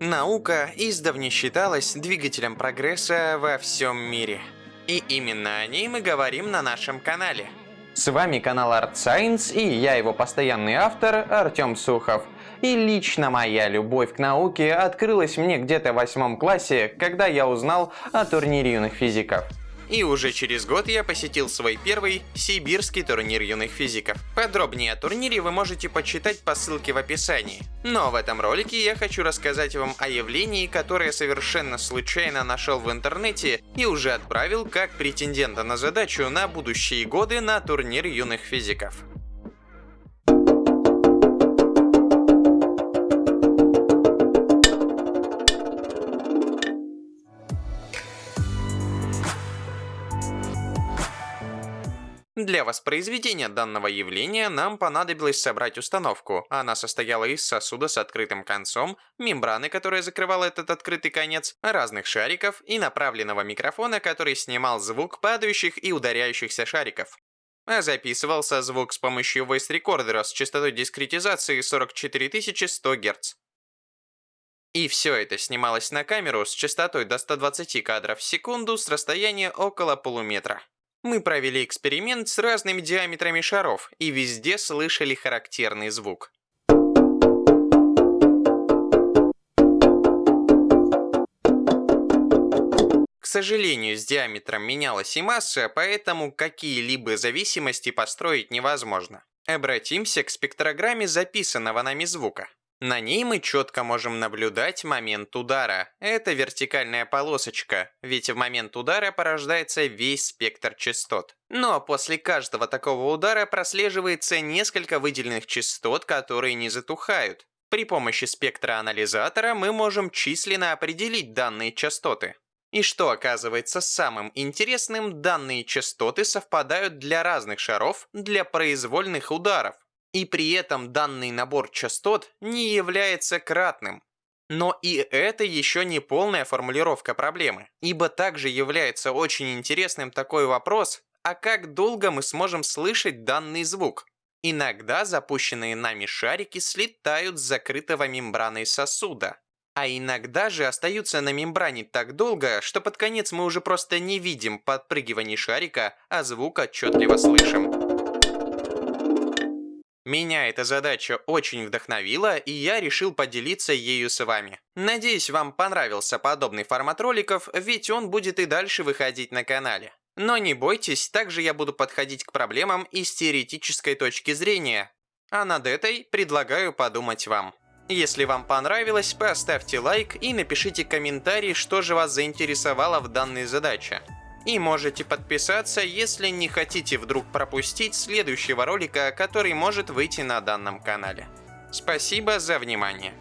Наука издавна считалась двигателем прогресса во всем мире. И именно о ней мы говорим на нашем канале. С вами канал Art Science и я его постоянный автор Артем Сухов. И лично моя любовь к науке открылась мне где-то в восьмом классе, когда я узнал о турнире юных физиков. И уже через год я посетил свой первый сибирский турнир юных физиков. Подробнее о турнире вы можете почитать по ссылке в описании. Но в этом ролике я хочу рассказать вам о явлении, которое совершенно случайно нашел в интернете и уже отправил как претендента на задачу на будущие годы на турнир юных физиков. Для воспроизведения данного явления нам понадобилось собрать установку. Она состояла из сосуда с открытым концом, мембраны, которая закрывала этот открытый конец, разных шариков и направленного микрофона, который снимал звук падающих и ударяющихся шариков. Записывался звук с помощью voice рекордера с частотой дискретизации 44100 Гц. И все это снималось на камеру с частотой до 120 кадров в секунду с расстояния около полуметра. Мы провели эксперимент с разными диаметрами шаров и везде слышали характерный звук. К сожалению, с диаметром менялась и масса, поэтому какие-либо зависимости построить невозможно. Обратимся к спектрограмме записанного нами звука. На ней мы четко можем наблюдать момент удара. Это вертикальная полосочка, ведь в момент удара порождается весь спектр частот. Но после каждого такого удара прослеживается несколько выделенных частот, которые не затухают. При помощи спектраанализатора мы можем численно определить данные частоты. И что оказывается самым интересным, данные частоты совпадают для разных шаров для произвольных ударов. И при этом данный набор частот не является кратным. Но и это еще не полная формулировка проблемы, ибо также является очень интересным такой вопрос, а как долго мы сможем слышать данный звук? Иногда запущенные нами шарики слетают с закрытого мембраной сосуда, а иногда же остаются на мембране так долго, что под конец мы уже просто не видим подпрыгиваний шарика, а звук отчетливо слышим. Меня эта задача очень вдохновила, и я решил поделиться ею с вами. Надеюсь, вам понравился подобный формат роликов, ведь он будет и дальше выходить на канале. Но не бойтесь, также я буду подходить к проблемам из теоретической точки зрения. А над этой предлагаю подумать вам. Если вам понравилось, поставьте лайк и напишите комментарий, что же вас заинтересовало в данной задаче. И можете подписаться, если не хотите вдруг пропустить следующего ролика, который может выйти на данном канале. Спасибо за внимание.